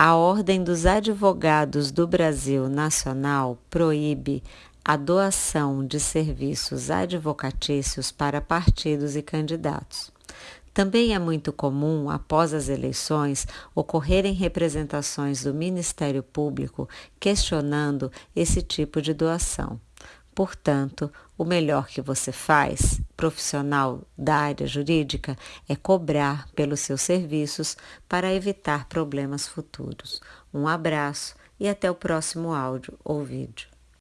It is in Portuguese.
A Ordem dos Advogados do Brasil Nacional proíbe a doação de serviços advocatícios para partidos e candidatos. Também é muito comum, após as eleições, ocorrerem representações do Ministério Público questionando esse tipo de doação. Portanto, o melhor que você faz, profissional da área jurídica, é cobrar pelos seus serviços para evitar problemas futuros. Um abraço e até o próximo áudio ou vídeo.